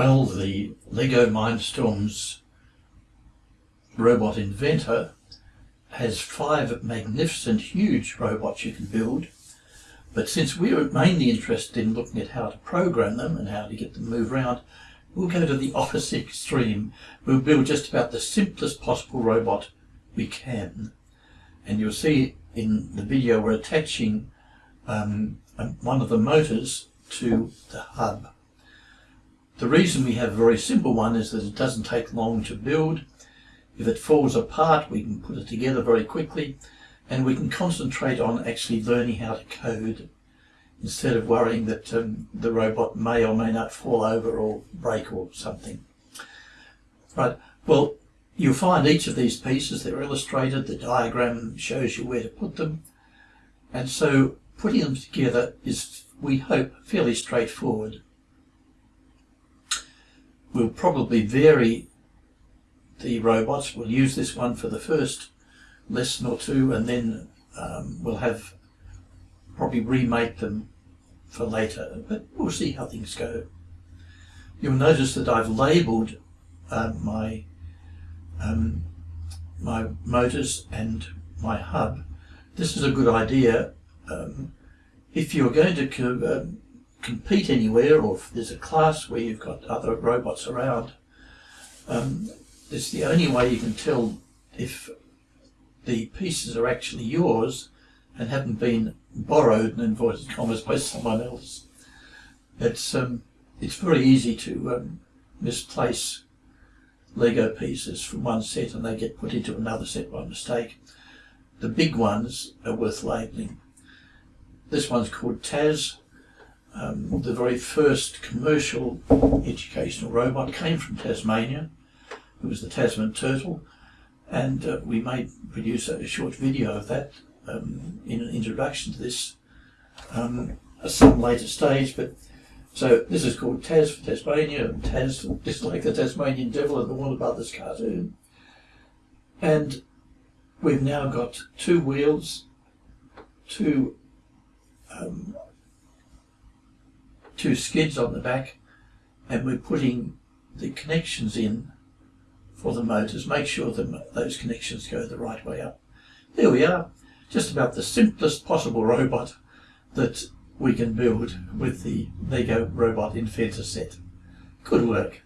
Well, the Lego Mindstorms robot inventor has five magnificent, huge robots you can build. But since we are mainly interested in looking at how to program them and how to get them to move around, we'll go to the opposite extreme. We'll build just about the simplest possible robot we can. And you'll see in the video we're attaching um, one of the motors to the hub. The reason we have a very simple one is that it doesn't take long to build. If it falls apart, we can put it together very quickly and we can concentrate on actually learning how to code instead of worrying that um, the robot may or may not fall over or break or something. Right, well, you'll find each of these pieces, they're illustrated, the diagram shows you where to put them, and so putting them together is, we hope, fairly straightforward. We'll probably vary the robots. We'll use this one for the first lesson or two and then um, we'll have probably remake them for later, but we'll see how things go. You'll notice that I've labelled uh, my um, my motors and my hub. This is a good idea um, if you're going to um, compete anywhere or if there's a class where you've got other robots around, um, it's the only way you can tell if the pieces are actually yours and haven't been borrowed in inverted commas by someone else. It's um, it's very easy to um, misplace Lego pieces from one set and they get put into another set by mistake. The big ones are worth labelling. This one's called Taz. Um, the very first commercial educational robot came from Tasmania. It was the Tasman turtle, and uh, we may produce a, short video of that um, in an introduction to this um, at some later stage. But so this is called Tas for Tasmania, and Taz just like the Tasmanian Devil in the Warner Brothers cartoon. And we've now got two wheels, two um, two skids on the back, and we're putting the connections in for the motors. Make sure that those connections go the right way up. There we are. Just about the simplest possible robot that we can build with the Lego Robot Inventor set. Good work.